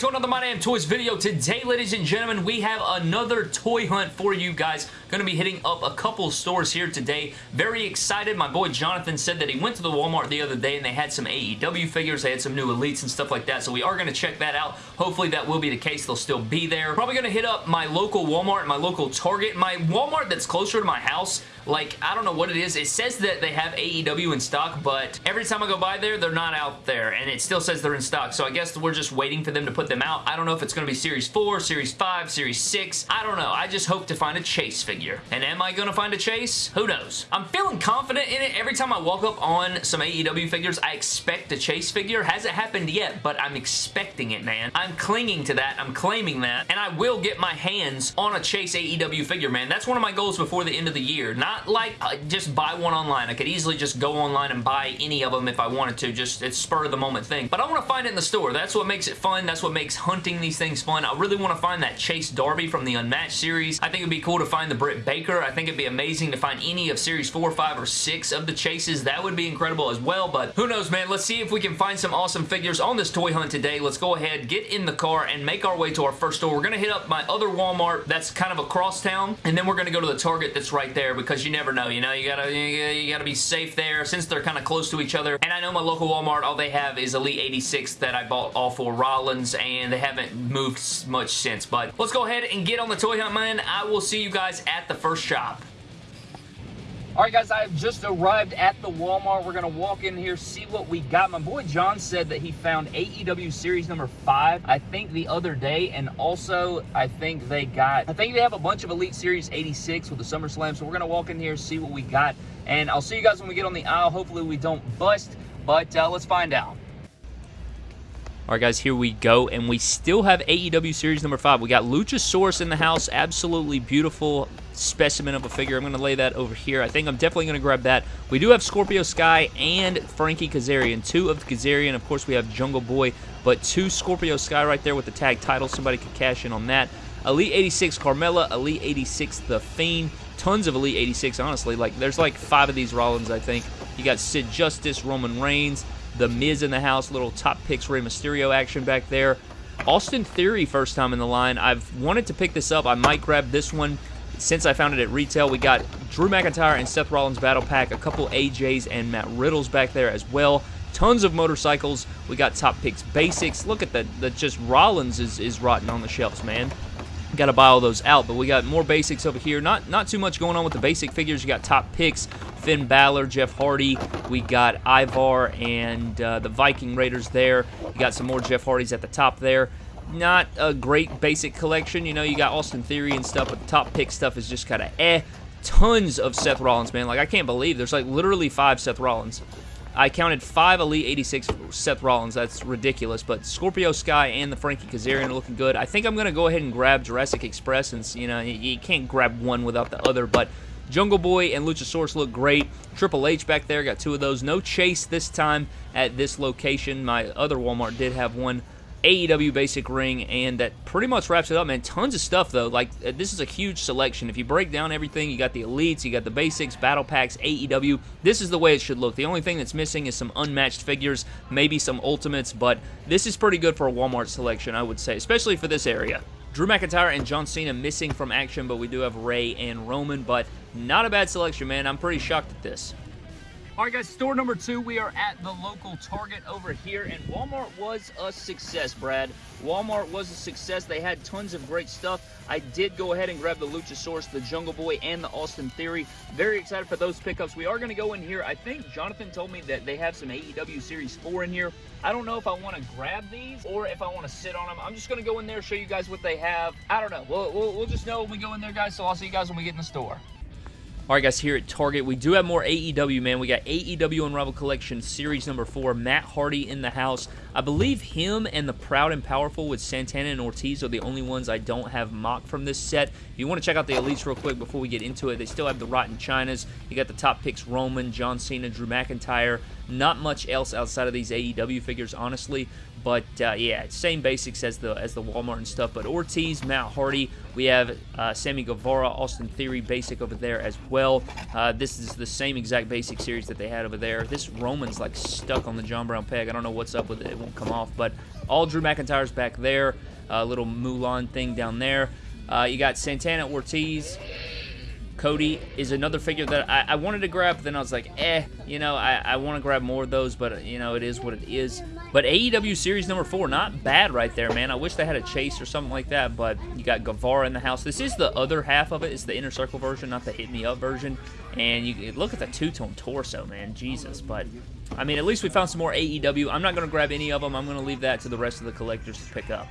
to another My Damn Toys video. Today, ladies and gentlemen, we have another toy hunt for you guys. Going to be hitting up a couple stores here today. Very excited. My boy Jonathan said that he went to the Walmart the other day and they had some AEW figures. They had some new Elites and stuff like that, so we are going to check that out. Hopefully that will be the case. They'll still be there. Probably going to hit up my local Walmart, my local Target. My Walmart that's closer to my house, like, I don't know what it is. It says that they have AEW in stock, but every time I go by there, they're not out there, and it still says they're in stock, so I guess we're just waiting for them to put them out. I don't know if it's going to be Series 4, Series 5, Series 6. I don't know. I just hope to find a Chase figure. And am I going to find a Chase? Who knows? I'm feeling confident in it. Every time I walk up on some AEW figures, I expect a Chase figure. Hasn't happened yet, but I'm expecting it, man. I'm clinging to that. I'm claiming that, and I will get my hands on a Chase AEW figure, man. That's one of my goals before the end of the year. Not like uh, just buy one online. I could easily just go online and buy any of them if I wanted to. Just it's spur of the moment thing. But I want to find it in the store. That's what makes it fun. That's what makes hunting these things fun. I really want to find that Chase Darby from the Unmatched series. I think it'd be cool to find the Britt Baker. I think it'd be amazing to find any of Series 4, 5, or 6 of the Chases. That would be incredible as well, but who knows, man. Let's see if we can find some awesome figures on this toy hunt today. Let's go ahead, get in the car, and make our way to our first store. We're going to hit up my other Walmart that's kind of across town, and then we're going to go to the Target that's right there because you never know, you know? You gotta, you gotta be safe there since they're kind of close to each other. And I know my local Walmart, all they have is Elite 86 that I bought all for Rollins, and they haven't moved much since. But let's go ahead and get on the toy hunt, man. I will see you guys at the first shop. Alright guys, I have just arrived at the Walmart. We're going to walk in here, see what we got. My boy John said that he found AEW Series number 5, I think the other day, and also I think they got, I think they have a bunch of Elite Series 86 with the SummerSlam, so we're going to walk in here, see what we got, and I'll see you guys when we get on the aisle. Hopefully we don't bust, but uh, let's find out. Alright guys, here we go, and we still have AEW Series number 5. We got Luchasaurus in the house, absolutely beautiful specimen of a figure. I'm going to lay that over here. I think I'm definitely going to grab that. We do have Scorpio Sky and Frankie Kazarian. Two of Kazarian. Of course, we have Jungle Boy, but two Scorpio Sky right there with the tag title. Somebody could cash in on that. Elite 86 Carmella, Elite 86 The Fiend. Tons of Elite 86, honestly. Like, there's like five of these Rollins, I think. You got Sid Justice, Roman Reigns, The Miz in the house, little top picks Rey Mysterio action back there. Austin Theory first time in the line. I've wanted to pick this up. I might grab this one since I found it at retail. We got Drew McIntyre and Seth Rollins Battle Pack, a couple AJs and Matt Riddles back there as well. Tons of motorcycles. We got Top Picks Basics. Look at that. That just Rollins is, is rotten on the shelves, man. Got to buy all those out, but we got more basics over here. Not not too much going on with the basic figures. You got Top Picks, Finn Balor, Jeff Hardy. We got Ivar and uh, the Viking Raiders there. You got some more Jeff Hardys at the top there not a great basic collection. You know, you got Austin Theory and stuff, but the top pick stuff is just kind of eh. Tons of Seth Rollins, man. Like, I can't believe there's like literally five Seth Rollins. I counted five Elite 86 Seth Rollins. That's ridiculous. But Scorpio Sky and the Frankie Kazarian are looking good. I think I'm going to go ahead and grab Jurassic Express since, you know, you can't grab one without the other. But Jungle Boy and Luchasaurus look great. Triple H back there, got two of those. No Chase this time at this location. My other Walmart did have one. AEW basic ring, and that pretty much wraps it up, man. Tons of stuff, though. Like, uh, this is a huge selection. If you break down everything, you got the elites, you got the basics, battle packs, AEW. This is the way it should look. The only thing that's missing is some unmatched figures, maybe some ultimates, but this is pretty good for a Walmart selection, I would say, especially for this area. Drew McIntyre and John Cena missing from action, but we do have Rey and Roman, but not a bad selection, man. I'm pretty shocked at this. All right, guys, store number two. We are at the local Target over here, and Walmart was a success, Brad. Walmart was a success. They had tons of great stuff. I did go ahead and grab the Luchasaurus, the Jungle Boy, and the Austin Theory. Very excited for those pickups. We are going to go in here. I think Jonathan told me that they have some AEW Series 4 in here. I don't know if I want to grab these or if I want to sit on them. I'm just going to go in there, show you guys what they have. I don't know. We'll, we'll, we'll just know when we go in there, guys, so I'll see you guys when we get in the store. Alright guys, here at Target, we do have more AEW, man. We got AEW Unrivaled Collection Series number 4, Matt Hardy in the house. I believe him and the Proud and Powerful with Santana and Ortiz are the only ones I don't have mocked from this set. If you want to check out the Elites real quick before we get into it, they still have the Rotten Chinas. You got the top picks Roman, John Cena, Drew McIntyre. Not much else outside of these AEW figures, honestly. But uh, yeah, same basics as the as the Walmart and stuff. But Ortiz, Matt Hardy, we have uh, Sammy Guevara, Austin Theory basic over there as well. Uh, this is the same exact basic series that they had over there. This Roman's like stuck on the John Brown peg. I don't know what's up with it It won't come off. But all Drew McIntyre's back there. A little Mulan thing down there. Uh, you got Santana Ortiz. Cody is another figure that I, I, wanted to grab, but then I was like, eh, you know, I, I want to grab more of those, but, you know, it is what it is. But AEW Series number four, not bad right there, man. I wish they had a chase or something like that, but you got Guevara in the house. This is the other half of it. It's the Inner Circle version, not the Hit Me Up version. And you look at the two-tone torso, man. Jesus. But, I mean, at least we found some more AEW. I'm not going to grab any of them. I'm going to leave that to the rest of the collectors to pick up.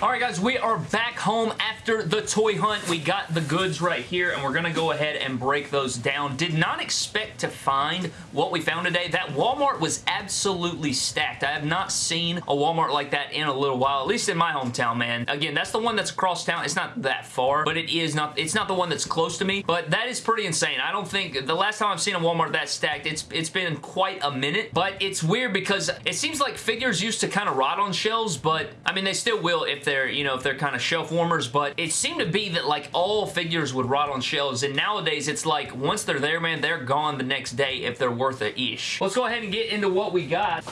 All right, guys, we are back home after the toy hunt. We got the goods right here, and we're going to go ahead and break those down. Did not expect to find what we found today. That Walmart was absolutely stacked. I have not seen a Walmart like that in a little while, at least in my hometown, man. Again, that's the one that's across town. It's not that far, but it is not, it's not the one that's close to me, but that is pretty insane. I don't think, the last time I've seen a Walmart that stacked, it's it's been quite a minute, but it's weird because it seems like figures used to kind of rot on shelves, but, I mean, they still will if they're, you know, if they're kind of shelf warmers, but it seemed to be that like all figures would rot on shelves, and nowadays it's like once they're there, man, they're gone the next day if they're worth a ish. Let's go ahead and get into what we got.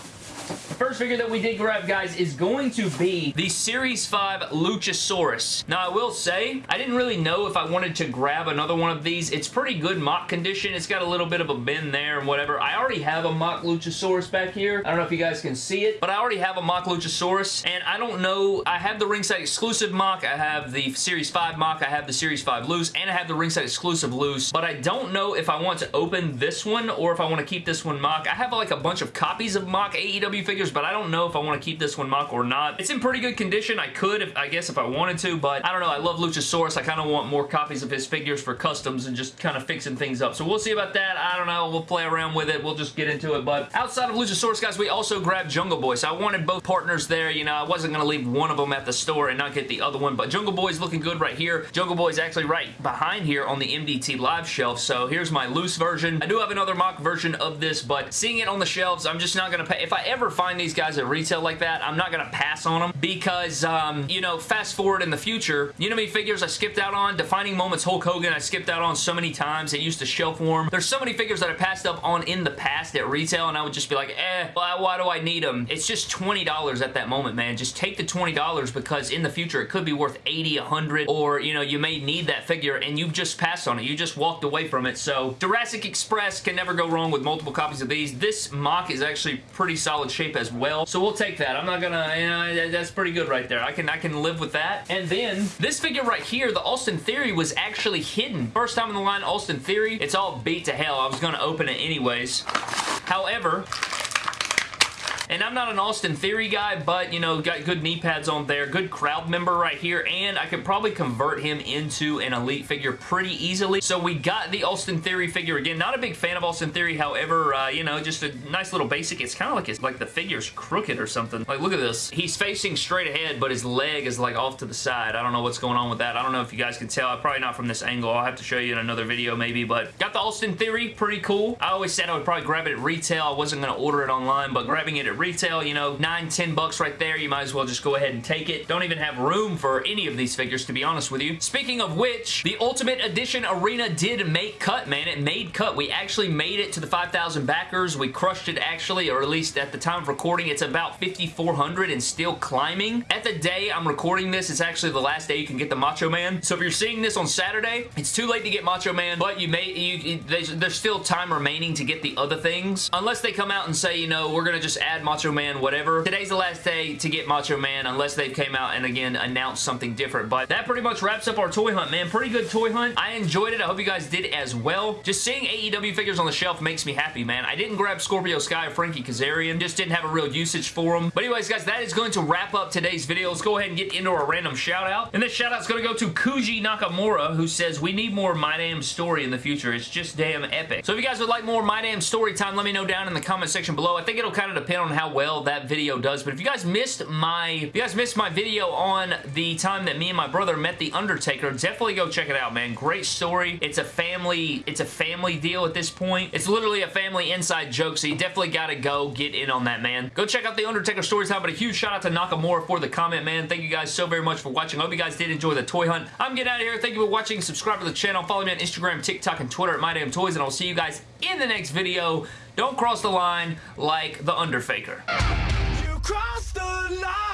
First figure that we did grab, guys, is going to be the Series 5 Luchasaurus. Now, I will say, I didn't really know if I wanted to grab another one of these. It's pretty good mock condition. It's got a little bit of a bend there and whatever. I already have a mock Luchasaurus back here. I don't know if you guys can see it, but I already have a mock Luchasaurus, and I don't know. I have the ringside exclusive mock. I have the Series 5 mock. I have the Series 5 loose, and I have the ringside exclusive loose, but I don't know if I want to open this one or if I want to keep this one mock. I have like a bunch of copies of mock AEW figures figures, but I don't know if I want to keep this one mock or not. It's in pretty good condition. I could, if I guess, if I wanted to, but I don't know. I love Luchasaurus. I kind of want more copies of his figures for customs and just kind of fixing things up. So we'll see about that. I don't know. We'll play around with it. We'll just get into it. But outside of Luchasaurus, guys, we also grabbed Jungle Boy. So I wanted both partners there. You know, I wasn't going to leave one of them at the store and not get the other one, but Jungle Boy's looking good right here. Jungle Boy's actually right behind here on the MDT live shelf. So here's my loose version. I do have another mock version of this, but seeing it on the shelves, I'm just not going to pay. If I ever find these guys at retail like that, I'm not going to pass on them because, um, you know, fast forward in the future, you know many figures I skipped out on? Defining Moments Hulk Hogan I skipped out on so many times. It used to shelf warm. There's so many figures that I passed up on in the past at retail and I would just be like, eh, why, why do I need them? It's just $20 at that moment, man. Just take the $20 because in the future it could be worth 80 100 or, you know, you may need that figure and you've just passed on it. You just walked away from it. So Jurassic Express can never go wrong with multiple copies of these. This mock is actually pretty solid shape as well. So we'll take that. I'm not gonna, you know, that's pretty good right there. I can, I can live with that. And then this figure right here, the Austin Theory was actually hidden. First time in the line, Austin Theory. It's all beat to hell. I was gonna open it anyways. However, and I'm not an Austin Theory guy, but, you know, got good knee pads on there, good crowd member right here, and I could probably convert him into an Elite figure pretty easily. So we got the Austin Theory figure again. Not a big fan of Austin Theory, however, uh, you know, just a nice little basic. It's kind of like, it's like the figure's crooked or something. Like, look at this. He's facing straight ahead, but his leg is, like, off to the side. I don't know what's going on with that. I don't know if you guys can tell. Probably not from this angle. I'll have to show you in another video, maybe, but got the Austin Theory. Pretty cool. I always said I would probably grab it at retail. I wasn't going to order it online, but grabbing it at retail, you know, 9, 10 bucks right there. You might as well just go ahead and take it. Don't even have room for any of these figures, to be honest with you. Speaking of which, the Ultimate Edition Arena did make cut, man. It made cut. We actually made it to the 5,000 backers. We crushed it, actually, or at least at the time of recording, it's about 5,400 and still climbing. At the day I'm recording this, it's actually the last day you can get the Macho Man. So if you're seeing this on Saturday, it's too late to get Macho Man, but you may, you, there's, there's still time remaining to get the other things. Unless they come out and say, you know, we're going to just add Macho Man, whatever. Today's the last day to get Macho Man unless they've came out and again announced something different. But that pretty much wraps up our toy hunt, man. Pretty good toy hunt. I enjoyed it. I hope you guys did as well. Just seeing AEW figures on the shelf makes me happy, man. I didn't grab Scorpio Sky or Frankie Kazarian. Just didn't have a real usage for them. But anyways, guys, that is going to wrap up today's video. Let's go ahead and get into our random shout out. And this shout out is going to go to Kuji Nakamura, who says, we need more My Damn Story in the future. It's just damn epic. So if you guys would like more My Damn Story time, let me know down in the comment section below. I think it'll kind of depend on how well that video does. But if you guys missed my if you guys missed my video on the time that me and my brother met The Undertaker, definitely go check it out, man. Great story. It's a family, it's a family deal at this point. It's literally a family inside joke, so you definitely gotta go get in on that, man. Go check out The Undertaker story time, but a huge shout out to Nakamura for the comment, man. Thank you guys so very much for watching. I hope you guys did enjoy the toy hunt. I'm getting out of here. Thank you for watching. Subscribe to the channel. Follow me on Instagram, TikTok, and Twitter at MyDamnToys, and I'll see you guys in the next video. Don't cross the line like the Underfaker. You the line!